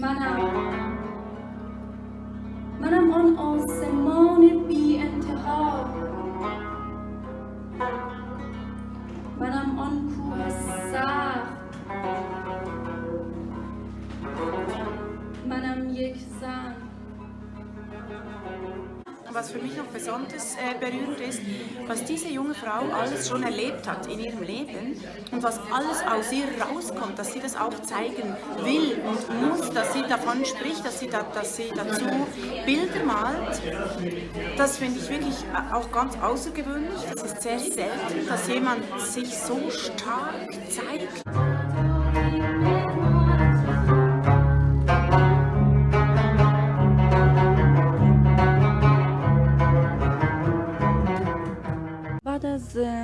منم. منم آن آسمان بی انتها منم آن کوه سخت. منم یک زن. Was für mich noch besonders äh, berührend ist, was diese junge Frau alles schon erlebt hat in ihrem Leben und was alles aus ihr rauskommt, dass sie das auch zeigen will und muss, dass sie davon spricht, dass sie, da, dass sie dazu Bilder malt, das finde ich wirklich auch ganz außergewöhnlich. Es ist sehr selten, dass jemand sich so stark zeigt.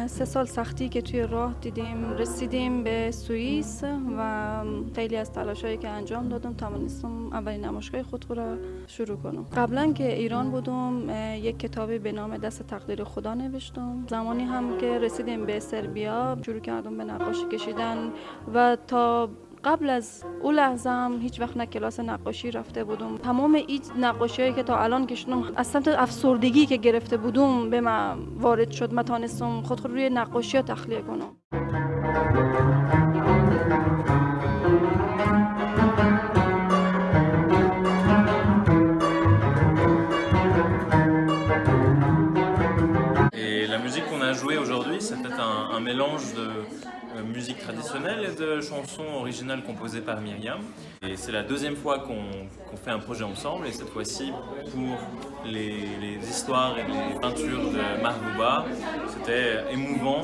سه سال سختی که توی راه دیدیم رسیدیم به سوئیس و خیلی از تلاشایی که انجام دادم توانستم اولین نمایشگاه خود را شروع کنم. قبلا که ایران بودم یک کتابی به نام دست تقدیر خدا نوشتم. زمانی هم که رسیدیم به سربیا شروع کردم به نقاشی کشیدن و تا قبل از اون لحظه هم هیچ وقت نه کلاس نقاشی رفته بودم. تمام این نقاشی که تا الان کشیدم از سمت افسردگی که گرفته بودم به من وارد شد. من تانستم خود خود روی نقاشی ها تخلیه کنم. Un, mélange de euh, musique traditionnelle et de chansons originales composées par Myriam. Et c'est la deuxième fois qu'on qu fait un projet ensemble, et cette fois-ci pour les, histoires et les peintures de Mahbouba. C'était émouvant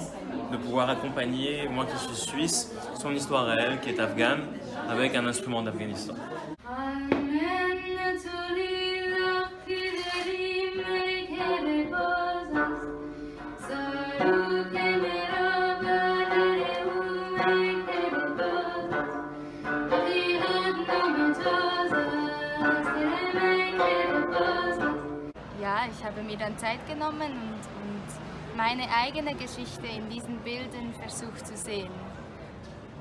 de pouvoir accompagner, moi qui suis suisse, son histoire à elle, qui est afghane, avec un instrument d'Afghanistan. Ich habe mir dann Zeit genommen und, und meine eigene Geschichte in diesen Bildern versucht zu sehen.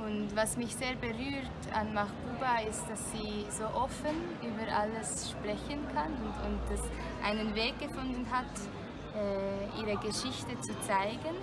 Und was mich sehr berührt an Mahbuba ist, dass sie so offen über alles sprechen kann und, und dass einen Weg gefunden hat, äh, ihre Geschichte zu zeigen.